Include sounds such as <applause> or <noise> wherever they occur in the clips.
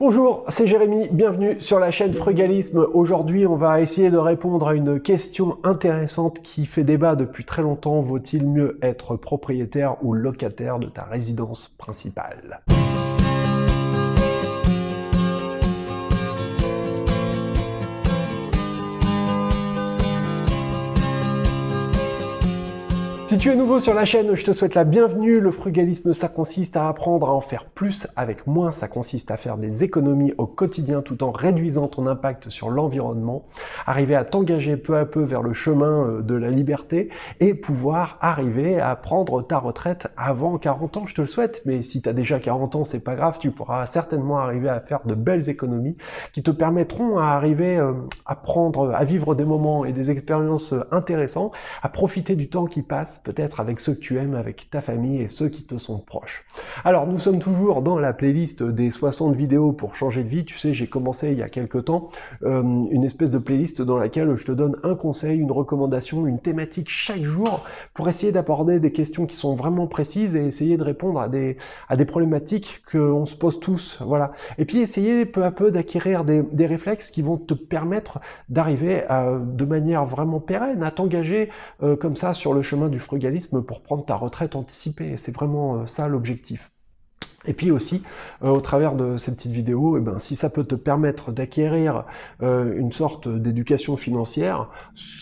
Bonjour, c'est Jérémy, bienvenue sur la chaîne Frugalisme. Aujourd'hui, on va essayer de répondre à une question intéressante qui fait débat depuis très longtemps. Vaut-il mieux être propriétaire ou locataire de ta résidence principale? Si tu es nouveau sur la chaîne, je te souhaite la bienvenue. Le frugalisme, ça consiste à apprendre à en faire plus avec moins. Ça consiste à faire des économies au quotidien tout en réduisant ton impact sur l'environnement. Arriver à t'engager peu à peu vers le chemin euh, de la liberté et pouvoir arriver à prendre ta retraite avant 40 ans. Je te le souhaite, mais si tu as déjà 40 ans, c'est pas grave. Tu pourras certainement arriver à faire de belles économies qui te permettront à arriver euh, à prendre, à vivre des moments et des expériences euh, intéressants, à profiter du temps qui passe peut-être avec ceux que tu aimes, avec ta famille et ceux qui te sont proches. Alors nous sommes toujours dans la playlist des 60 vidéos pour changer de vie. Tu sais, j'ai commencé il y a quelques temps euh, une espèce de playlist dans laquelle je te donne un conseil, une recommandation, une thématique chaque jour pour essayer d'aborder des questions qui sont vraiment précises et essayer de répondre à des, à des problématiques qu'on se pose tous. Voilà. Et puis essayer peu à peu d'acquérir des, des réflexes qui vont te permettre d'arriver de manière vraiment pérenne à t'engager euh, comme ça sur le chemin du pour prendre ta retraite anticipée. C'est vraiment euh, ça l'objectif. Et puis aussi, euh, au travers de cette petite vidéo, eh ben, si ça peut te permettre d'acquérir euh, une sorte d'éducation financière,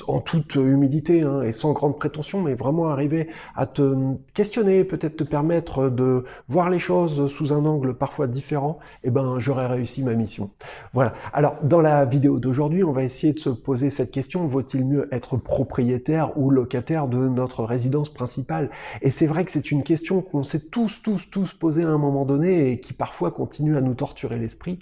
en toute humilité hein, et sans grande prétention, mais vraiment arriver à te questionner, peut-être te permettre de voir les choses sous un angle parfois différent, eh ben, j'aurais réussi ma mission. Voilà. Alors, dans la vidéo d'aujourd'hui, on va essayer de se poser cette question, vaut-il mieux être propriétaire ou locataire de notre résidence principale? Et c'est vrai que c'est une question qu'on s'est tous, tous, tous posé à un moment donné et qui parfois continue à nous torturer l'esprit.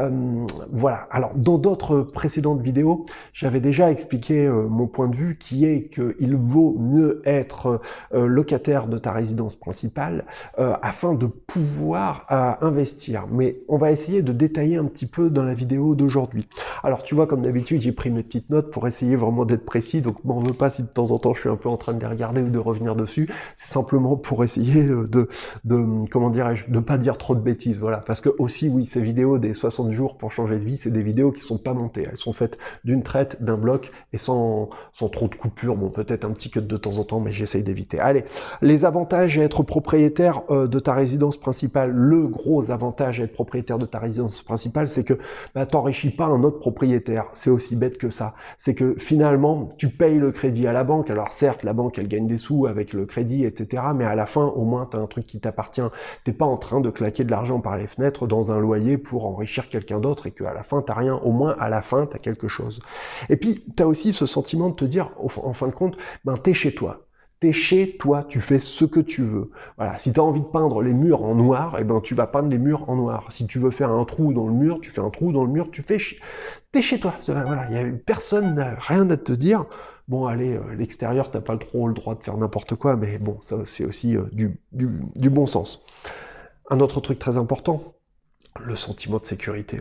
Euh, voilà, alors dans d'autres précédentes vidéos, j'avais déjà expliqué euh, mon point de vue qui est qu'il vaut mieux être euh, locataire de ta résidence principale afin de pouvoir investir. Mais on va essayer de détailler un petit peu dans la vidéo d'aujourd'hui. Alors tu vois, comme d'habitude, j'ai pris mes petites notes pour essayer vraiment d'être précis, donc m'en veux pas si de temps en temps je suis un peu en train de les regarder ou de revenir dessus. C'est simplement pour essayer de, comment dirais-je, de pas dire trop de bêtises, voilà. Parce que aussi, oui, ces vidéos des 60 jours pour changer de vie, c'est des vidéos qui sont pas montées. Elles sont faites d'une traite, d'un bloc et sans, sans trop de coupures. Bon, peut-être un petit cut de temps en temps, mais j'essaye d'éviter. Allez, les avantages à être propriétaire euh, de ta résidence principale, le gros avantage à être propriétaire de ta résidence principale, c'est que bah, t'enrichis pas un autre propriétaire. C'est aussi bête que ça. C'est que finalement, tu payes le crédit à la banque. Alors certes, la banque, elle gagne des sous avec le crédit, etc. Mais à la fin, au moins, tu as un truc qui t'appartient. T'es pas en train de claquer de l'argent par les fenêtres dans un loyer pour enrichir quelqu'un d'autre et qu'à la fin, tu rien, au moins à la fin, tu as quelque chose. Et puis, tu as aussi ce sentiment de te dire, en fin de compte, ben, tu es chez toi. T'es chez toi, tu fais ce que tu veux. Voilà, si tu as envie de peindre les murs en noir, eh ben tu vas peindre les murs en noir. Si tu veux faire un trou dans le mur, tu fais un trou dans le mur, tu fais t'es chez toi. Voilà, il y a personne n'a rien à te dire. Bon, allez, euh, l'extérieur, t'as pas trop le droit de faire n'importe quoi, mais bon, ça c'est aussi euh, du bon sens. Un autre truc très important, le sentiment de sécurité.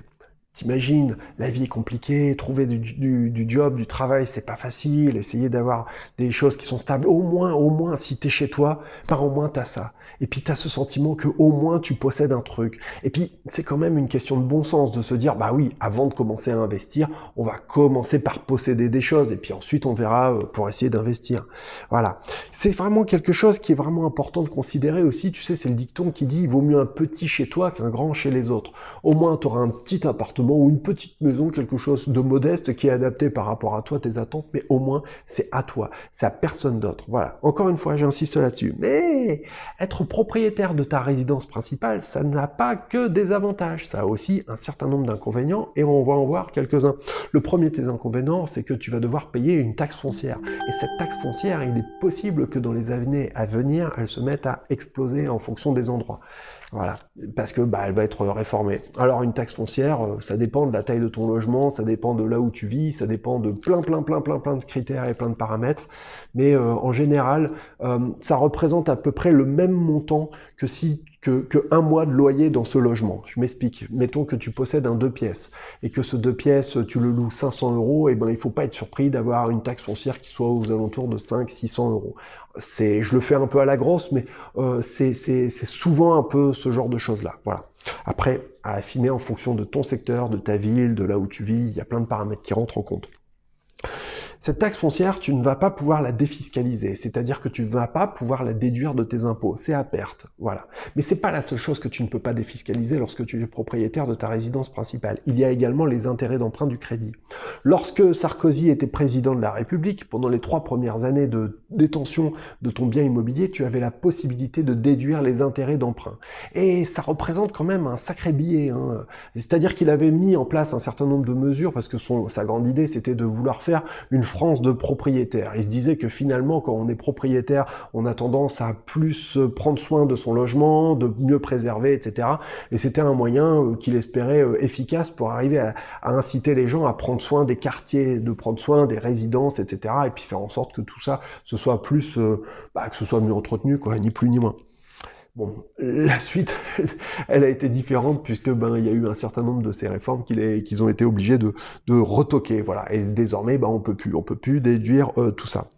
T'imagines, la vie est compliquée, trouver du, du, job, du travail, c'est pas facile, essayer d'avoir des choses qui sont stables. Au moins, au moins, si t'es chez toi, par au moins t'as ça. Et puis t'as ce sentiment que au moins tu possèdes un truc. Et puis c'est quand même une question de bon sens de se dire, bah oui, avant de commencer à investir, on va commencer par posséder des choses et puis ensuite on verra euh, pour essayer d'investir. Voilà. C'est vraiment quelque chose qui est vraiment important de considérer aussi. Tu sais, c'est le dicton qui dit, il vaut mieux un petit chez toi qu'un grand chez les autres. Au moins tu auras un petit appartement ou une petite maison, quelque chose de modeste qui est adapté par rapport à toi, tes attentes, mais au moins c'est à toi, c'est à personne d'autre. Voilà, encore une fois, j'insiste là-dessus. Mais être propriétaire de ta résidence principale, ça n'a pas que des avantages, ça a aussi un certain nombre d'inconvénients et on va en voir quelques-uns. Le premier de tes inconvénients, c'est que tu vas devoir payer une taxe foncière. Et cette taxe foncière, il est possible que dans les années à venir, elle se mette à exploser en fonction des endroits. Voilà, parce que bah, elle va être réformée. Alors une taxe foncière, euh, ça dépend de la taille de ton logement, ça dépend de là où tu vis, ça dépend de plein plein plein plein plein de critères et plein de paramètres. Mais euh, en général, euh, ça représente à peu près le même montant que si un mois de loyer dans ce logement. Je m'explique. Mettons que tu possèdes un deux pièces et que ce deux pièces, tu le loues 500 euros, et ben il faut pas être surpris d'avoir une taxe foncière qui soit aux alentours de 500-600 euros. Je le fais un peu à la grosse, mais euh, c'est souvent un peu ce genre de choses-là. Voilà. Après, à affiner en fonction de ton secteur, de ta ville, de là où tu vis, il y a plein de paramètres qui rentrent en compte. Cette taxe foncière, tu ne vas pas pouvoir la défiscaliser, c'est-à-dire que tu ne vas pas pouvoir la déduire de tes impôts, c'est à perte, voilà. Mais c'est pas la seule chose que tu ne peux pas défiscaliser lorsque tu es propriétaire de ta résidence principale. Il y a également les intérêts d'emprunt du crédit. Lorsque Sarkozy était président de la République, pendant les trois premières années de détention de ton bien immobilier, tu avais la possibilité de déduire les intérêts d'emprunt. Et ça représente quand même un sacré billet. Hein. C'est-à-dire qu'il avait mis en place un certain nombre de mesures, parce que son, sa grande idée, c'était de vouloir faire une France de propriétaires. Il se disait que finalement, quand on est propriétaire, on a tendance à plus prendre soin de son logement, de mieux préserver, etc. Et c'était un moyen euh, qu'il espérait euh, efficace pour arriver à, inciter les gens à prendre soin des quartiers, de prendre soin des résidences, etc. Et puis faire en sorte que tout ça, ce soit plus, euh, bah, que ce soit mieux entretenu, quoi, ni plus ni moins. La suite, <laughs> elle a été différente puisque ben il y a eu un certain nombre de ces réformes qu'ils ont été obligés de, retoquer, voilà. Et désormais, ben on peut plus, on peut plus déduire euh, tout ça.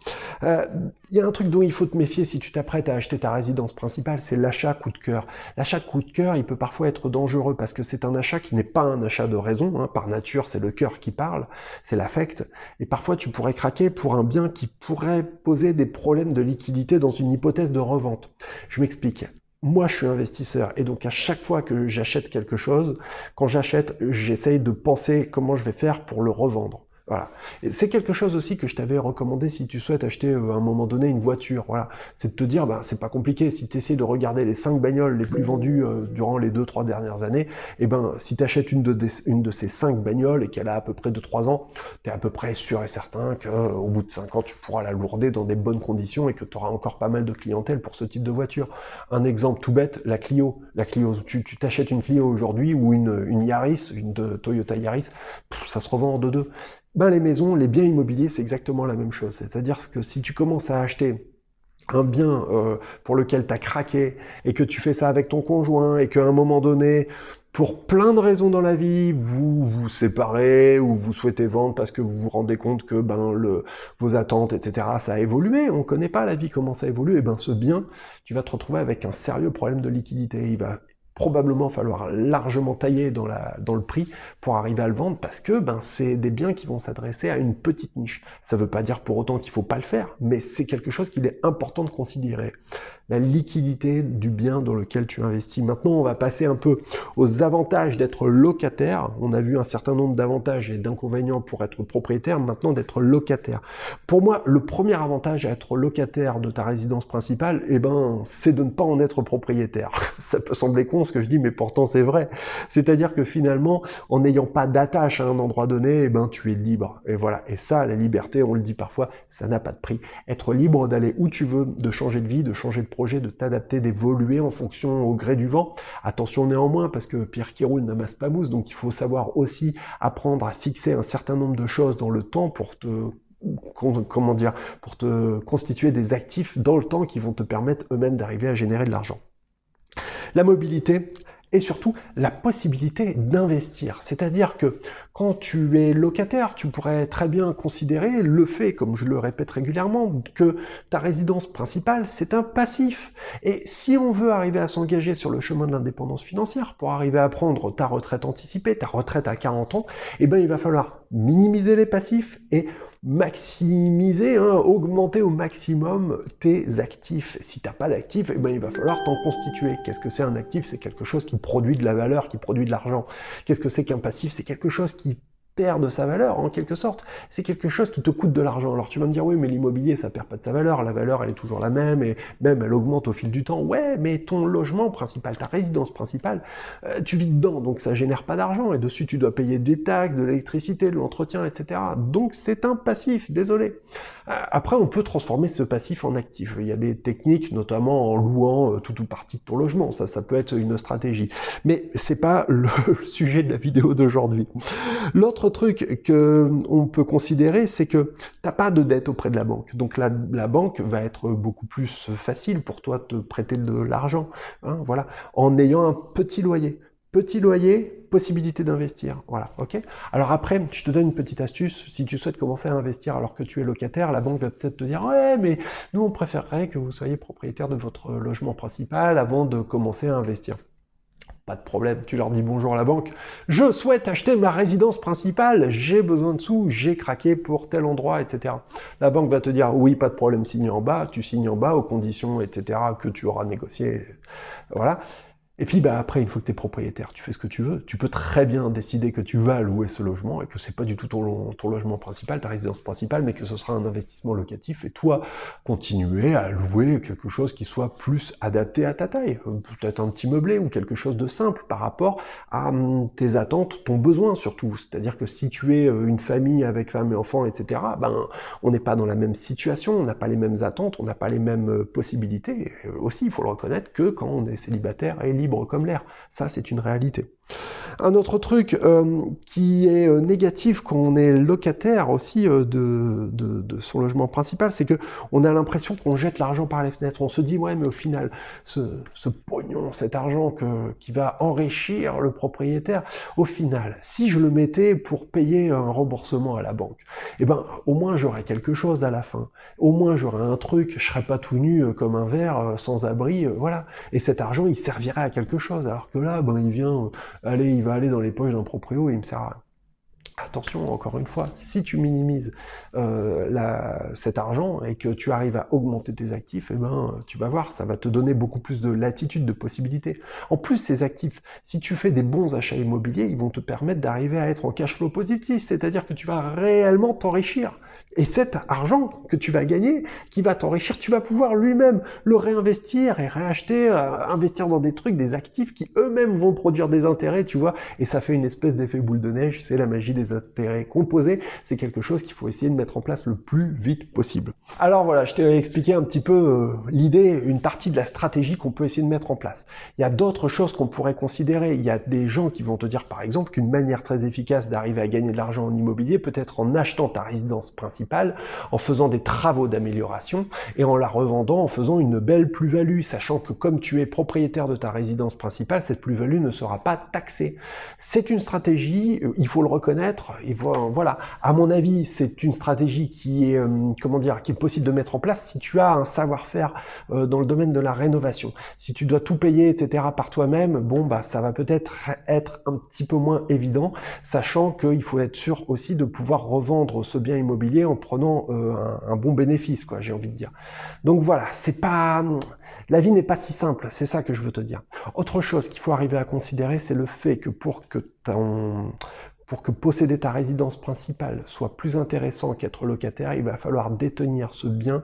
Euh, il y a un truc dont il faut te méfier si tu t'apprêtes à acheter ta résidence principale, c'est l'achat coup de cœur. L'achat coup de cœur, il peut parfois être dangereux parce que c'est un achat qui n'est pas un achat de raison. Hein. Par nature, c'est le cœur qui parle, c'est l'affect. Et parfois, tu pourrais craquer pour un bien qui pourrait poser des problèmes de liquidité dans une hypothèse de revente. Je m'explique moi, je suis investisseur et donc à chaque fois que j'achète quelque chose, quand j'achète, j'essaye de penser comment je vais faire pour le revendre. Voilà. C'est quelque chose aussi que je t'avais recommandé si tu souhaites acheter euh, à un moment donné une voiture. Voilà. C'est de te dire, ben, c'est pas compliqué. Si tu essaies de regarder les 5 bagnoles les plus vendues euh, durant les 2-3 dernières années, eh ben, si tu achètes une de, ces 5 bagnoles et qu'elle a à peu près 2-3 ans, tu es à peu près sûr et certain qu'au euh, bout de 5 ans, tu pourras la lourder dans des bonnes conditions et que tu auras encore pas mal de clientèle pour ce type de voiture. Un exemple tout bête, la Clio. La Clio, tu t'achètes une Clio aujourd'hui ou une, Yaris, une Toyota Yaris, ça se revend en 2-2 ben les maisons, les biens immobiliers, c'est exactement la même chose. C'est-à-dire que si tu commences à acheter un bien euh, pour lequel tu as craqué et que tu fais ça avec ton conjoint et qu'à un moment donné, pour plein de raisons dans la vie, vous vous séparez ou vous souhaitez vendre parce que vous vous rendez compte que ben, le, vos attentes, etc., ça a évolué, on ne connaît pas la vie, comment ça évolue, et ben ce bien, tu vas te retrouver avec un sérieux problème de liquidité. Probablement falloir largement tailler dans, la, dans le prix pour arriver à le vendre parce que ben, c'est des biens qui vont s'adresser à une petite niche. Ça ne veut pas dire pour autant qu'il ne faut pas le faire, mais c'est quelque chose qu'il est important de considérer la liquidité du bien dans lequel tu investis. Maintenant, on va passer un peu aux avantages d'être locataire. On a vu un certain nombre d'avantages et d'inconvénients pour être propriétaire, maintenant d'être locataire. Pour moi, le premier avantage à être locataire de ta résidence principale, eh ben, c'est de ne pas en être propriétaire. <laughs> Ça peut sembler con ce que je dis, mais pourtant c'est vrai. C'est-à-dire que finalement, en n'ayant pas d'attache à un endroit donné, eh ben, tu es libre. Et voilà. Et ça, la liberté, on le dit parfois, ça n'a pas de prix. Être libre d'aller où tu veux, de changer de vie, de changer de projet, de t'adapter, d'évoluer en fonction au gré du vent. Attention néanmoins, parce que Pierre qui roule n'amasse pas mousse, donc il faut savoir aussi apprendre à fixer un certain nombre de choses dans le temps pour te comment dire, pour te constituer des actifs dans le temps qui vont te permettre eux-mêmes d'arriver à générer de l'argent. La mobilité, et surtout la possibilité d'investir. C'est-à-dire que quand tu es locataire, tu pourrais très bien considérer le fait, comme je le répète régulièrement, que ta résidence principale, c'est un passif. Et si on veut arriver à s'engager sur le chemin de l'indépendance financière, pour arriver à prendre ta retraite anticipée, ta retraite à 40 ans, eh ben, il va falloir minimiser les passifs et maximiser, hein, augmenter au maximum tes actifs. Si tu n'as pas d'actifs, eh ben, il va falloir t'en constituer. Qu'est-ce que c'est un actif? C'est quelque chose qui produit de la valeur, qui produit de l'argent. Qu'est-ce que c'est qu'un passif? C'est quelque chose qui de sa valeur en quelque sorte. C'est quelque chose qui te coûte de l'argent. Alors tu vas me dire oui mais l'immobilier ça perd pas de sa valeur, la valeur elle est toujours la même et même elle augmente au fil du temps. Ouais mais ton logement principal, ta résidence principale, euh, tu vis dedans donc ça génère pas d'argent et dessus tu dois payer des taxes, de l'électricité, de l'entretien etc. Donc c'est un passif, désolé. Après, on peut transformer ce passif en actif. Il y a des techniques, notamment en louant euh, tout ou partie de ton logement. Ça, ça peut être une stratégie. Mais c'est pas <laughs> le sujet de la vidéo d'aujourd'hui. L'autre autre truc que on peut considérer, c'est que tu n'as pas de dette auprès de la banque. Donc la, la, banque va être beaucoup plus facile pour toi de te prêter de l'argent, hein, voilà, en ayant un petit loyer. Petit loyer, possibilité d'investir. Voilà, ok Alors après, je te donne une petite astuce. Si tu souhaites commencer à investir alors que tu es locataire, la banque va peut-être te dire « Ouais, mais nous, on préférerait que vous soyez propriétaire de votre logement principal avant de commencer à investir. » Pas de problème, tu leur dis bonjour à la banque. Je souhaite acheter ma résidence principale, j'ai besoin de sous, j'ai craqué pour tel endroit, etc. La banque va te dire oui, pas de problème, signe en bas, tu signes en bas aux conditions, etc. que tu auras négocié. Voilà. Et puis bah, après, une fois que tu es propriétaire, tu fais ce que tu veux. Tu peux très bien décider que tu vas louer ce logement et que c'est pas du tout ton, logement principal, ta résidence principale, mais que ce sera un investissement locatif et toi, continuer à louer quelque chose qui soit plus adapté à ta taille. Peut-être un petit meublé ou quelque chose de simple par rapport à hum, tes attentes, ton besoin surtout. C'est-à-dire que si tu es euh, une famille avec femme et enfants, etc., ben, on n'est pas dans la même situation, on n'a pas les mêmes attentes, on n'a pas les mêmes euh, possibilités. Et aussi, il faut le reconnaître que quand on est célibataire et libre comme l'air. Ça, c'est une réalité. Un autre truc euh, qui est euh, négatif quand on est locataire aussi euh, de, son logement principal, c'est que on a l'impression qu'on jette l'argent par les fenêtres. On se dit, ouais, mais au final, ce, pognon, cet argent qui va enrichir le propriétaire, au final, si je le mettais pour payer un remboursement à la banque, eh ben, au moins j'aurais quelque chose à la fin. Au moins j'aurais un truc, je serais pas tout nu comme un verre, sans abri, voilà. Et cet argent, il servirait à quelque chose. Alors que là, ben, il vient allez, il va aller dans les poches d'un proprio et il me sert à Attention, encore une fois, si tu minimises euh, cet argent et que tu arrives à augmenter tes actifs, eh ben, tu vas voir, ça va te donner beaucoup plus de latitude, de possibilités. En plus, ces actifs, si tu fais des bons achats immobiliers, ils vont te permettre d'arriver à être en cash flow positif, c'est-à-dire que tu vas réellement t'enrichir. Et cet argent que tu vas gagner, qui va t'enrichir, tu vas pouvoir lui-même le réinvestir et réacheter, euh, investir dans des trucs, des actifs qui eux-mêmes vont produire des intérêts, tu vois, et ça fait une espèce d'effet boule de neige, c'est la magie des intérêts composés, c'est quelque chose qu'il faut essayer de mettre en place le plus vite possible. Alors voilà, je t'ai expliqué un petit peu euh, l'idée, une partie de la stratégie qu'on peut essayer de mettre en place. Il y a d'autres choses qu'on pourrait considérer, il y a des gens qui vont te dire par exemple qu'une manière très efficace d'arriver à gagner de l'argent en immobilier peut être en achetant ta résidence principale en faisant des travaux d'amélioration et en la revendant en faisant une belle plus-value, sachant que comme tu es propriétaire de ta résidence principale, cette plus-value ne sera pas taxée. C'est une stratégie, euh, il faut le reconnaître, et voilà, à mon avis, c'est une stratégie qui est, euh, comment dire, qui est possible de mettre en place si tu as un savoir-faire euh, dans le domaine de la rénovation. Si tu dois tout payer, etc. par toi-même, bon, bah, ça va peut-être être un petit peu moins évident, sachant qu'il faut être sûr aussi de pouvoir revendre ce bien immobilier en prenant euh, un, bon bénéfice, quoi, j'ai envie de dire. Donc voilà, c'est pas... La vie n'est pas si simple, c'est ça que je veux te dire. Autre chose qu'il faut arriver à considérer, c'est le fait que pour que ton, pour que posséder ta résidence principale soit plus intéressant qu'être locataire, il va falloir détenir ce bien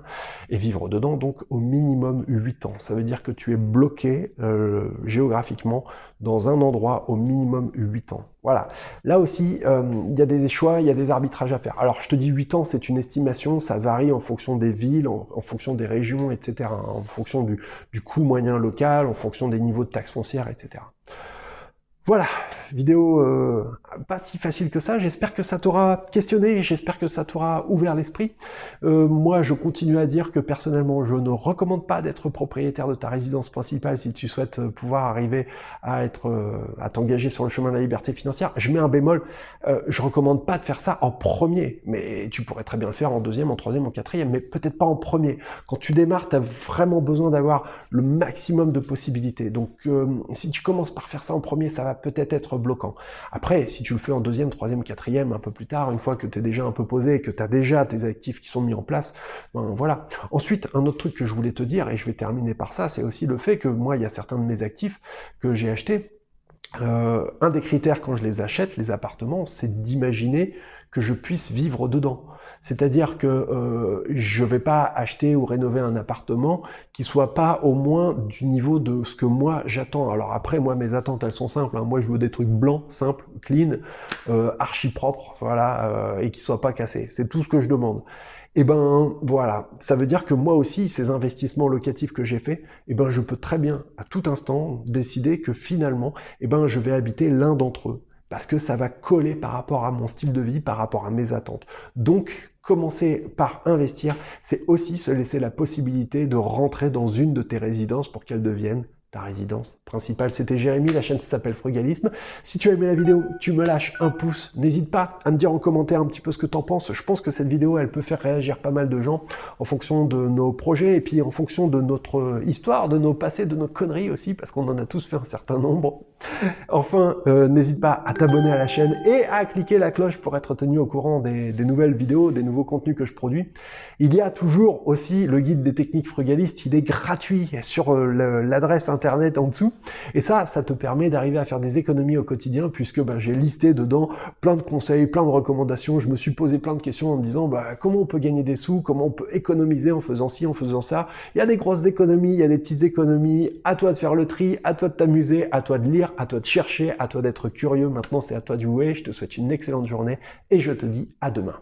et vivre dedans donc au minimum 8 ans. Ça veut dire que tu es bloqué euh, géographiquement dans un endroit au minimum 8 ans. Voilà. Là aussi, euh, il y a des choix, il y a des arbitrages à faire. Alors je te dis 8 ans, c'est une estimation, ça varie en fonction des villes, en, fonction des régions, etc. En fonction du coût moyen local, en fonction des niveaux de taxes foncières, etc. Voilà, vidéo euh, pas si facile que ça, j'espère que ça t'aura questionné, j'espère que ça t'aura ouvert l'esprit. Euh, moi, je continue à dire que personnellement, je ne recommande pas d'être propriétaire de ta résidence principale si tu souhaites euh, pouvoir arriver à être, à t'engager sur le chemin de la liberté financière. Je mets un bémol, je recommande pas de faire ça en premier, mais tu pourrais très bien le faire en deuxième, en troisième, en quatrième, mais peut-être pas en premier. Quand tu démarres, tu as vraiment besoin d'avoir le maximum de possibilités. Donc, si tu commences par faire ça en premier, ça va peut-être être bloquant. Après, si tu le fais en deuxième, troisième, quatrième, un peu plus tard, une fois que tu es déjà un peu posé, que tu as déjà tes actifs qui sont mis en place, ben voilà. Ensuite, un autre truc que je voulais te dire, et je vais terminer par ça, c'est aussi le fait que moi, il y a certains de mes actifs que j'ai achetés, euh, un des critères quand je les achète, les appartements, c'est d'imaginer que je puisse vivre dedans. C'est-à-dire que euh, je ne vais pas acheter ou rénover un appartement qui soit pas au moins du niveau de ce que moi j'attends. Alors après, moi, mes attentes, elles sont simples. Hein. Moi, je veux des trucs blancs, simples, clean, euh, archi propres, voilà, euh, et qui soient pas cassés. C'est tout ce que je demande. Et eh ben voilà, ça veut dire que moi aussi, ces investissements locatifs que j'ai faits, et eh ben je peux très bien, à tout instant, décider que finalement, et eh ben je vais habiter l'un d'entre eux parce que ça va coller par rapport à mon style de vie, par rapport à mes attentes. Donc, commencer par investir, c'est aussi se laisser la possibilité de rentrer dans une de tes résidences pour qu'elle devienne résidence principale. C'était Jérémy, la chaîne s'appelle Frugalisme. Si tu as aimé la vidéo, tu me lâches un pouce. N'hésite pas à me dire en commentaire un petit peu ce que tu en penses. Je pense que cette vidéo, elle peut faire réagir pas mal de gens en fonction de nos projets et puis en fonction de notre histoire, de nos passés, de nos conneries aussi, parce qu'on en a tous fait un certain nombre. Enfin, euh, n'hésite pas à t'abonner à la chaîne et à cliquer la cloche pour être tenu au courant des, des nouvelles vidéos, des nouveaux contenus que je produis. Il y a toujours aussi le guide des techniques frugalistes. Il est gratuit sur euh, l'adresse internet en dessous. Et ça, ça te permet d'arriver à faire des économies au quotidien puisque ben, j'ai listé dedans plein de conseils, plein de recommandations. Je me suis posé plein de questions en me disant bah, comment on peut gagner des sous, comment on peut économiser en faisant ci, en faisant ça? Il y a des grosses économies, il y a des petites économies. À toi de faire le tri, à toi de t'amuser, à toi de lire, à toi de chercher, à toi d'être curieux. Maintenant, c'est à toi de jouer. Je te souhaite une excellente journée et je te dis à demain.